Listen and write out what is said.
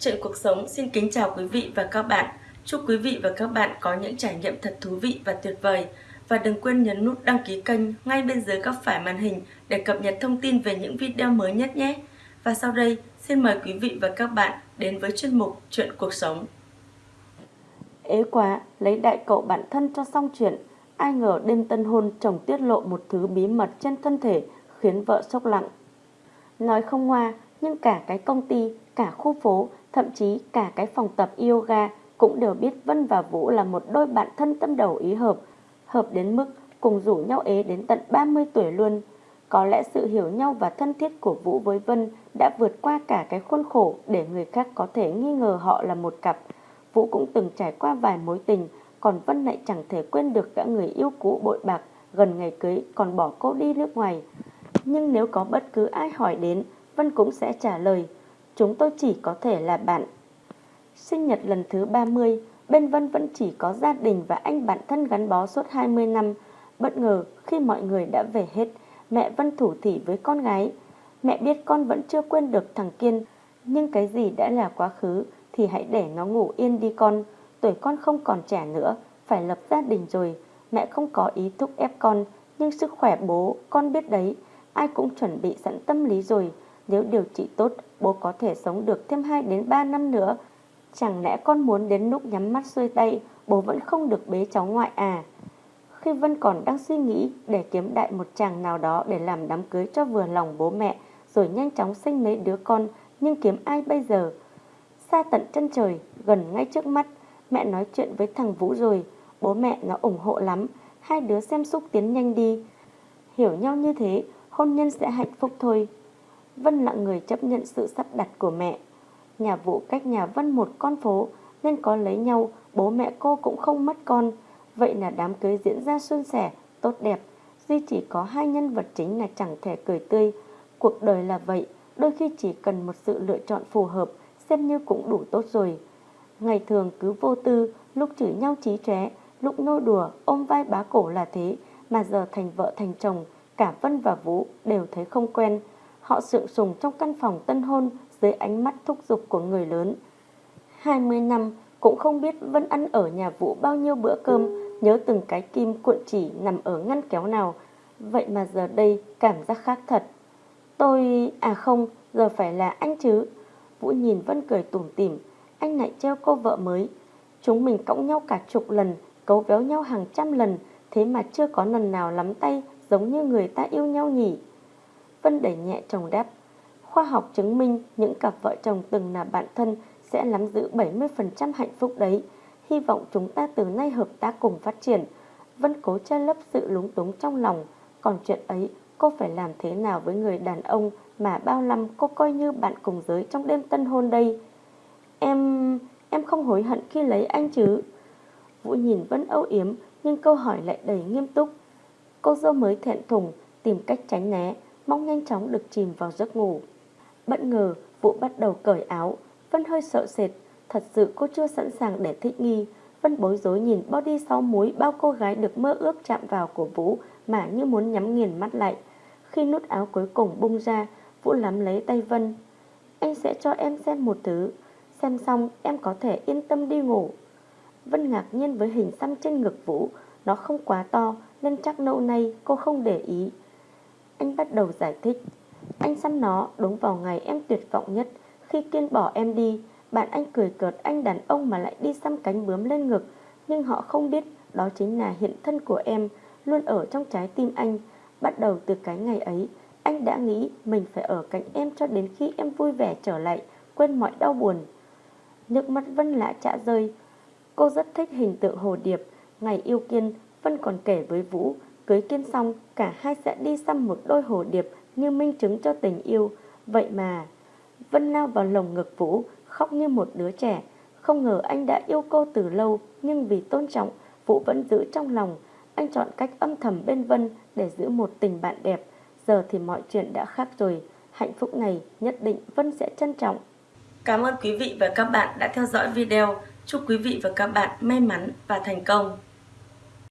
Chuyện cuộc sống xin kính chào quý vị và các bạn. Chúc quý vị và các bạn có những trải nghiệm thật thú vị và tuyệt vời. Và đừng quên nhấn nút đăng ký kênh ngay bên dưới góc phải màn hình để cập nhật thông tin về những video mới nhất nhé. Và sau đây, xin mời quý vị và các bạn đến với chuyên mục Chuyện cuộc sống. Ế quá, lấy đại cậu bạn thân cho xong chuyện. Ai ngờ đêm tân hôn chồng tiết lộ một thứ bí mật trên thân thể khiến vợ sốc lặng. Nói không hoa, nhưng cả cái công ty, cả khu phố, thậm chí cả cái phòng tập yoga cũng đều biết Vân và Vũ là một đôi bạn thân tâm đầu ý hợp, hợp đến mức cùng rủ nhau ế đến tận 30 tuổi luôn. Có lẽ sự hiểu nhau và thân thiết của Vũ với Vân đã vượt qua cả cái khuôn khổ để người khác có thể nghi ngờ họ là một cặp. Vũ cũng từng trải qua vài mối tình, còn Vân lại chẳng thể quên được cả người yêu cũ bội bạc, gần ngày cưới còn bỏ cô đi nước ngoài. Nhưng nếu có bất cứ ai hỏi đến, Vân cũng sẽ trả lời, chúng tôi chỉ có thể là bạn. Sinh nhật lần thứ 30, bên Vân vẫn chỉ có gia đình và anh bạn thân gắn bó suốt 20 năm. Bất ngờ khi mọi người đã về hết, mẹ Vân thủ thỉ với con gái. Mẹ biết con vẫn chưa quên được thằng Kiên, nhưng cái gì đã là quá khứ thì hãy để nó ngủ yên đi con. Tuổi con không còn trẻ nữa, phải lập gia đình rồi. Mẹ không có ý thúc ép con, nhưng sức khỏe bố, con biết đấy. Ai cũng chuẩn bị sẵn tâm lý rồi. Nếu điều trị tốt, bố có thể sống được thêm 2 đến 3 năm nữa. Chẳng lẽ con muốn đến lúc nhắm mắt xuôi tay, bố vẫn không được bế cháu ngoại à? Khi Vân còn đang suy nghĩ để kiếm đại một chàng nào đó để làm đám cưới cho vừa lòng bố mẹ, rồi nhanh chóng sinh mấy đứa con, nhưng kiếm ai bây giờ? Xa tận chân trời, gần ngay trước mắt, mẹ nói chuyện với thằng Vũ rồi, bố mẹ nó ủng hộ lắm, hai đứa xem xúc tiến nhanh đi. Hiểu nhau như thế, hôn nhân sẽ hạnh phúc thôi. Vân là người chấp nhận sự sắp đặt của mẹ. Nhà Vũ cách nhà Vân một con phố nên có lấy nhau, bố mẹ cô cũng không mất con. Vậy là đám cưới diễn ra suôn sẻ, tốt đẹp. Duy chỉ có hai nhân vật chính là chẳng thể cười tươi. Cuộc đời là vậy, đôi khi chỉ cần một sự lựa chọn phù hợp, xem như cũng đủ tốt rồi. Ngày thường cứ vô tư, lúc chửi nhau trí trẻ, lúc nô đùa, ôm vai bá cổ là thế, mà giờ thành vợ thành chồng, cả Vân và Vũ đều thấy không quen. Họ sượng sùng trong căn phòng tân hôn dưới ánh mắt thúc giục của người lớn. 20 năm cũng không biết Vân ăn ở nhà Vũ bao nhiêu bữa cơm, nhớ từng cái kim cuộn chỉ nằm ở ngăn kéo nào. Vậy mà giờ đây cảm giác khác thật. Tôi... à không, giờ phải là anh chứ. Vũ nhìn Vân cười tủm tỉm, anh lại treo cô vợ mới. Chúng mình cõng nhau cả chục lần, cấu véo nhau hàng trăm lần, thế mà chưa có lần nào lắm tay giống như người ta yêu nhau nhỉ. Vân đẩy nhẹ chồng đáp. Khoa học chứng minh những cặp vợ chồng từng là bạn thân sẽ nắm giữ 70% hạnh phúc đấy. Hy vọng chúng ta từ nay hợp tác cùng phát triển. Vân cố che lấp sự lúng túng trong lòng. Còn chuyện ấy, cô phải làm thế nào với người đàn ông mà bao năm cô coi như bạn cùng giới trong đêm tân hôn đây? Em... em không hối hận khi lấy anh chứ? Vũ nhìn Vân âu yếm nhưng câu hỏi lại đầy nghiêm túc. Cô dâu mới thẹn thùng, tìm cách tránh né mong nhanh chóng được chìm vào giấc ngủ. Bất ngờ, Vũ bắt đầu cởi áo, Vân hơi sợ sệt, thật sự cô chưa sẵn sàng để thích nghi. Vân bối rối nhìn body sau múi bao cô gái được mơ ước chạm vào của Vũ mà như muốn nhắm nghiền mắt lại. Khi nút áo cuối cùng bung ra, Vũ nắm lấy tay Vân. Anh sẽ cho em xem một thứ, xem xong em có thể yên tâm đi ngủ. Vân ngạc nhiên với hình xăm trên ngực Vũ, nó không quá to nên chắc lâu nay cô không để ý. Anh bắt đầu giải thích. Anh săn nó đúng vào ngày em tuyệt vọng nhất. Khi Kiên bỏ em đi, Bạn anh cười cợt anh đàn ông mà lại đi xăm cánh bướm lên ngực. Nhưng họ không biết Đó chính là hiện thân của em, Luôn ở trong trái tim anh. Bắt đầu từ cái ngày ấy, Anh đã nghĩ mình phải ở cạnh em cho đến khi em vui vẻ trở lại, Quên mọi đau buồn. Nước mắt Vân lạ chạ rơi. Cô rất thích hình tượng hồ điệp. Ngày yêu Kiên Vân còn kể với Vũ Cưới kiên xong, cả hai sẽ đi xăm một đôi hồ điệp như minh chứng cho tình yêu. Vậy mà, Vân lao vào lồng ngực Vũ, khóc như một đứa trẻ. Không ngờ anh đã yêu cô từ lâu, nhưng vì tôn trọng, Vũ vẫn giữ trong lòng. Anh chọn cách âm thầm bên Vân để giữ một tình bạn đẹp. Giờ thì mọi chuyện đã khác rồi. Hạnh phúc này nhất định Vân sẽ trân trọng. Cảm ơn quý vị và các bạn đã theo dõi video. Chúc quý vị và các bạn may mắn và thành công.